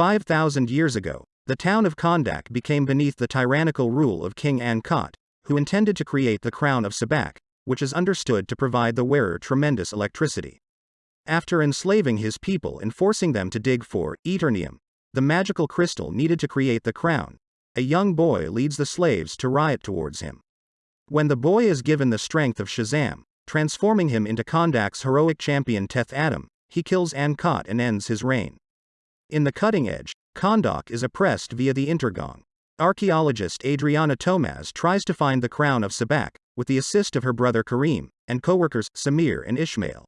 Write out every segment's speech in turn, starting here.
5,000 years ago, the town of Kahndaq became beneath the tyrannical rule of King Ankot, who intended to create the crown of Sabak, which is understood to provide the wearer tremendous electricity. After enslaving his people and forcing them to dig for eternium, the magical crystal needed to create the crown, a young boy leads the slaves to riot towards him. When the boy is given the strength of Shazam, transforming him into Kahndaq's heroic champion Teth Adam, he kills Ankot and ends his reign. In the cutting edge, Kahndaq is oppressed via the Intergang. Archaeologist Adriana Tomaz tries to find the crown of Sabak, with the assist of her brother Kareem, and co-workers Samir and Ishmael.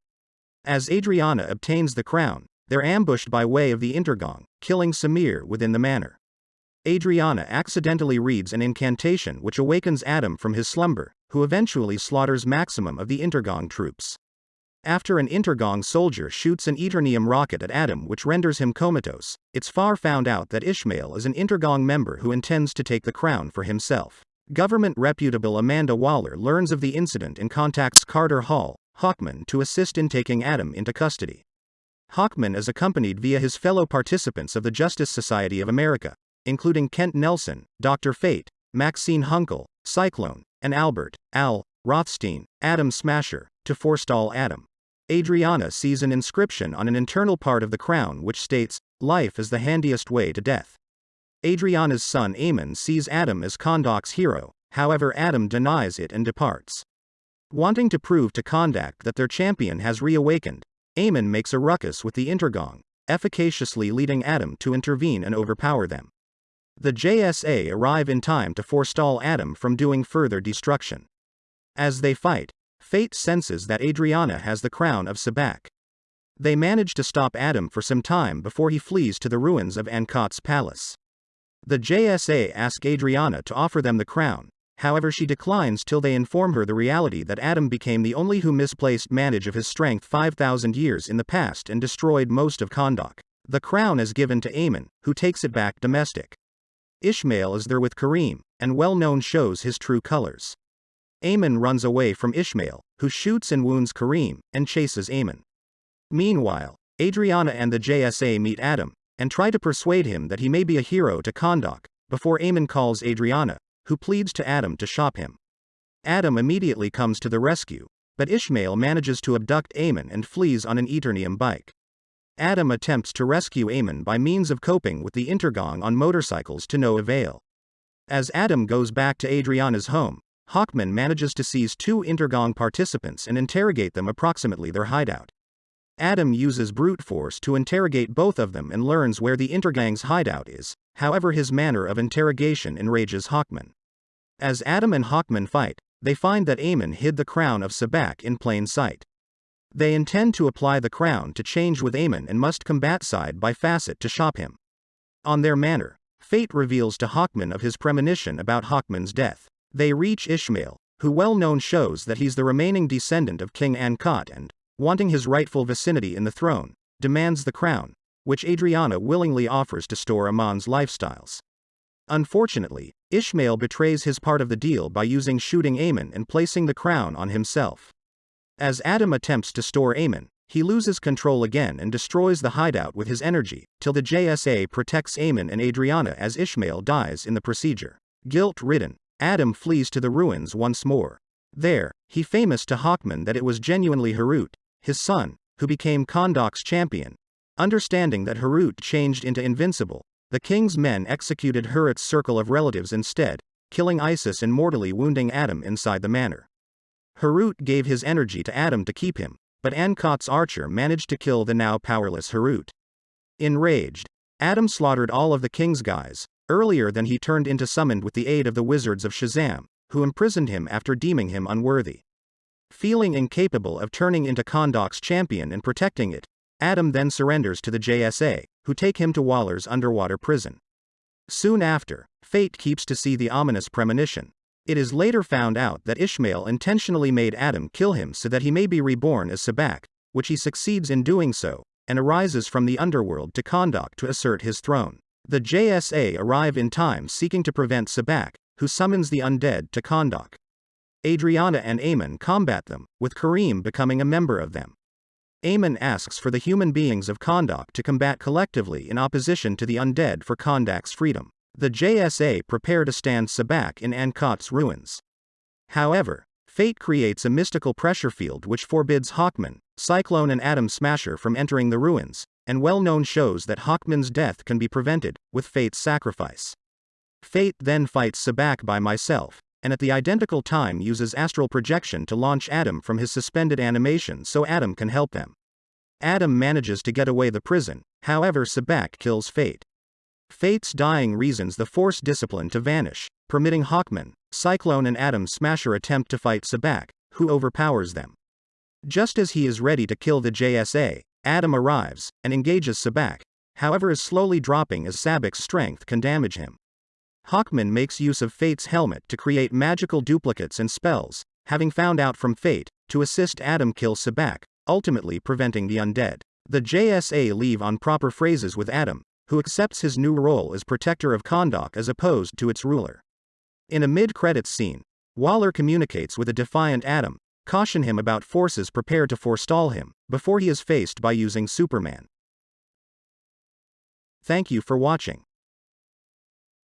As Adriana obtains the crown, they're ambushed by way of the Intergang, killing Samir within the manor. Adriana accidentally reads an incantation which awakens Adam from his slumber, who eventually slaughters maximum of the Intergang troops. After an Intergang soldier shoots an Eternium rocket at Adam which renders him comatose, it's far found out that Ishmael is an Intergang member who intends to take the crown for himself. Government reputable Amanda Waller learns of the incident and contacts Carter Hall, Hawkman to assist in taking Adam into custody. Hawkman is accompanied via his fellow participants of the Justice Society of America, including Kent Nelson, Dr. Fate, Maxine Hunkel, Cyclone, and Albert, Al, Rothstein, Atom Smasher, to forestall Adam. Adriana sees an inscription on an internal part of the crown which states, Life is the handiest way to death. Adriana's son Amon sees Adam as Kahndaq's hero, however, Adam denies it and departs. Wanting to prove to Kahndaq that their champion has reawakened, Amon makes a ruckus with the Intergang, efficaciously leading Adam to intervene and overpower them. The JSA arrive in time to forestall Adam from doing further destruction. As they fight, Fate senses that Adriana has the crown of Sabak. They manage to stop Adam for some time before he flees to the ruins of Ankot's palace. The JSA ask Adriana to offer them the crown, however, she declines till they inform her the reality that Adam became the only who misplaced manage of his strength 5,000 years in the past and destroyed most of Kahndaq. The crown is given to Amon, who takes it back domestic. Ishmael is there with Kareem, and well known shows his true colors. Amon runs away from Ishmael, who shoots and wounds Kareem, and chases Amon. Meanwhile, Adriana and the JSA meet Adam, and try to persuade him that he may be a hero to Kahndaq, before Amon calls Adriana, who pleads to Adam to shop him. Adam immediately comes to the rescue, but Ishmael manages to abduct Amon and flees on an Eternium bike. Adam attempts to rescue Amon by means of coping with the Intergang on motorcycles to no avail. As Adam goes back to Adriana's home, Hawkman manages to seize two Intergang participants and interrogate them approximately their hideout. Adam uses brute force to interrogate both of them and learns where the Intergang's hideout is, however, his manner of interrogation enrages Hawkman. As Adam and Hawkman fight, they find that Amon hid the crown of Sabak in plain sight. They intend to apply the crown to change with Amon and must combat side by facet to shop him. On their manner, fate reveals to Hawkman of his premonition about Hawkman's death. They reach Ishmael, who well known shows that he's the remaining descendant of King Ankot and, wanting his rightful vicinity in the throne, demands the crown, which Adriana willingly offers to store Amon's lifestyles. Unfortunately, Ishmael betrays his part of the deal by using shooting Amon and placing the crown on himself. As Adam attempts to store Amon, he loses control again and destroys the hideout with his energy, till the JSA protects Amon and Adriana as Ishmael dies in the procedure. Guilt ridden, Adam flees to the ruins once more. There, he famous to Hawkman that it was genuinely Harut, his son, who became Kahndaq's champion. Understanding that Harut changed into invincible, the king's men executed Harut's circle of relatives instead, killing Isis and mortally wounding Adam inside the manor. Harut gave his energy to Adam to keep him, but Ankot's archer managed to kill the now powerless Harut. Enraged, Adam slaughtered all of the king's guys, earlier than he turned into summoned with the aid of the wizards of Shazam, who imprisoned him after deeming him unworthy. Feeling incapable of turning into Kahndaq's champion and protecting it, Adam then surrenders to the JSA, who take him to Waller's underwater prison. Soon after, Fate keeps to see the ominous premonition. It is later found out that Ishmael intentionally made Adam kill him so that he may be reborn as Sabak, which he succeeds in doing so, and arises from the underworld to Kahndaq to assert his throne. The JSA arrive in time seeking to prevent Sabak, who summons the undead to Kahndaq. Adriana and Amon combat them, with Kareem becoming a member of them. Amon asks for the human beings of Kahndaq to combat collectively in opposition to the undead for Kahndaq's freedom. The JSA prepare to stand Sabak in Ankot's ruins. However, fate creates a mystical pressure field which forbids Hawkman, Cyclone, and Atom Smasher from entering the ruins, and well known shows that Hawkman's death can be prevented with Fate's sacrifice. Fate then fights Sabak by myself, and at the identical time uses astral projection to launch Adam from his suspended animation so Adam can help them. Adam manages to get away the prison, however, Sabak kills Fate. Fate's dying reasons the Force discipline to vanish, permitting Hawkman, Cyclone, and Atom Smasher attempt to fight Sabak, who overpowers them. Just as he is ready to kill the JSA, Atom arrives and engages Sabak, however, is slowly dropping as Sabak's strength can damage him. Hawkman makes use of Fate's helmet to create magical duplicates and spells, having found out from Fate, to assist Adam kill Sabak, ultimately preventing the undead. The JSA leave on proper phrases with Adam, who accepts his new role as protector of Kahndaq as opposed to its ruler. In a mid credits scene, Waller communicates with a defiant Atom, caution him about forces prepared to forestall him, before he is faced by using Superman. Thank you for watching.